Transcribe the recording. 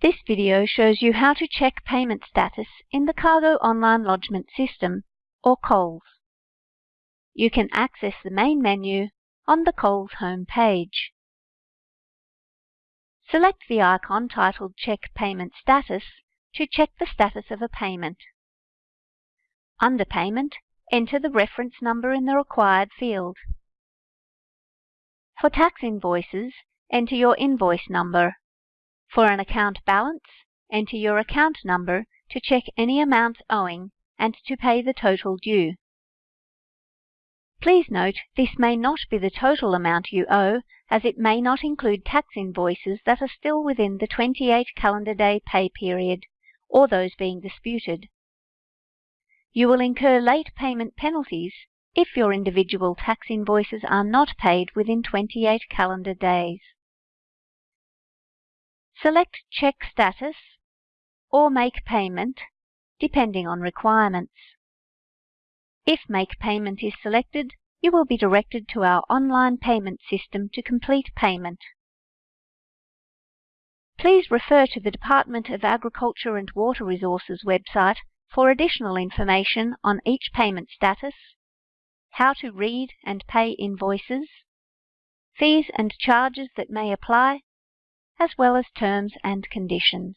This video shows you how to check payment status in the Cargo Online Lodgement System, or COLS. You can access the main menu on the COLS home page. Select the icon titled Check Payment Status to check the status of a payment. Under Payment, enter the reference number in the required field. For tax invoices, enter your invoice number for an account balance, enter your account number to check any amounts owing and to pay the total due. Please note this may not be the total amount you owe as it may not include tax invoices that are still within the 28 calendar day pay period or those being disputed. You will incur late payment penalties if your individual tax invoices are not paid within 28 calendar days. Select Check Status or Make Payment, depending on requirements. If Make Payment is selected, you will be directed to our online payment system to complete payment. Please refer to the Department of Agriculture and Water Resources website for additional information on each payment status, how to read and pay invoices, fees and charges that may apply, as well as terms and conditions.